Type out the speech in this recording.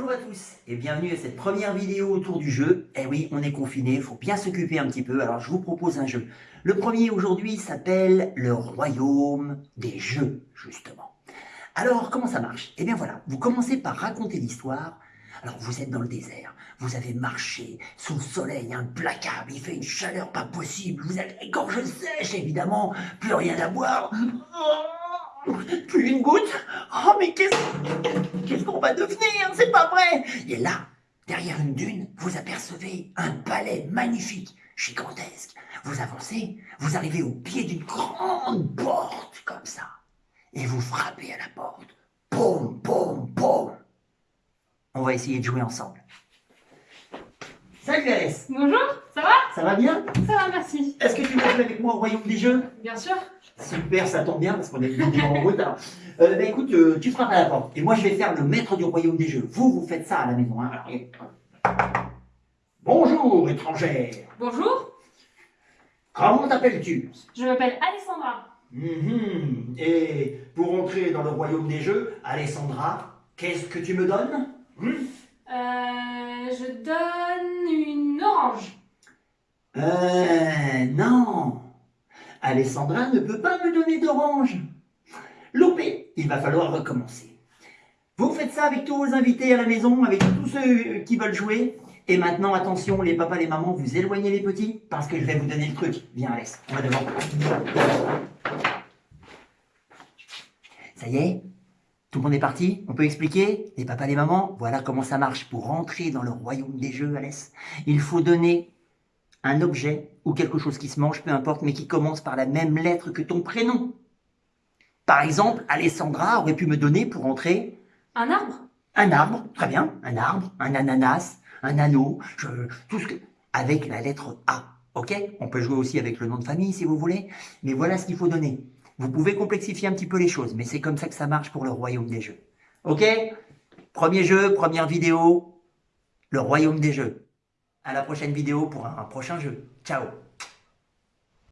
Bonjour à tous et bienvenue à cette première vidéo autour du jeu. Eh oui, on est confiné, il faut bien s'occuper un petit peu, alors je vous propose un jeu. Le premier aujourd'hui s'appelle le Royaume des Jeux, justement. Alors, comment ça marche? Eh bien voilà, vous commencez par raconter l'histoire. Alors, vous êtes dans le désert, vous avez marché sous le soleil implacable, il fait une chaleur pas possible, vous êtes gorge sèche, évidemment, plus rien à boire. Plus une goutte Oh, mais qu'est-ce qu'on va devenir? C'est pas vrai Et là, derrière une dune, vous apercevez un palais magnifique, gigantesque. Vous avancez, vous arrivez au pied d'une grande porte, comme ça. Et vous frappez à la porte. Poum, poum, poum On va essayer de jouer ensemble. Salut Alès Bonjour, ça va? Ça va bien? Ça va, merci. Est-ce que tu veux jouer avec moi au Royaume des Jeux? Bien sûr. Super, ça tombe bien parce qu'on est en route. Alors, euh, bah, écoute, euh, tu frappes à la porte et moi je vais faire le maître du royaume des jeux. Vous, vous faites ça à la maison. Hein. Alors, Bonjour, étrangère. Bonjour, Comment t'appelles-tu? Je m'appelle Alessandra. Mhm. Et pour entrer dans le royaume des jeux, Alessandra, qu'est-ce que tu me donnes? Hmm Euh, je donne une orange. Euh, non. Alessandra ne peut pas me donner d'orange. Loupé, il va falloir recommencer. Vous faites ça avec tous vos invités à la maison, avec tous ceux qui veulent jouer. Et maintenant, attention, les papas, les mamans, vous éloignez les petits, parce que je vais vous donner le truc. Viens, Alex, on va devant. Ça y est Tout le monde est parti On peut expliquer Les papas, les mamans, voilà comment ça marche. Pour rentrer dans le royaume des jeux, Alès, il faut donner un objet ou quelque chose qui se mange, peu importe, mais qui commence par la même lettre que ton prénom. Par exemple, Alessandra aurait pu me donner pour entrer Un arbre un arbre, très bien, un arbre, un ananas, un anneau, je- tout ce que... avec la lettre A, ok? On peut jouer aussi avec le nom de famille si vous voulez, mais voilà ce qu'il faut donner. Vous pouvez complexifier un petit peu les choses, mais c'est comme ça que ça marche pour le royaume des jeux. Ok? Premier jeu, première vidéo, le royaume des jeux. À la prochaine vidéo pour un prochain jeu. Ciao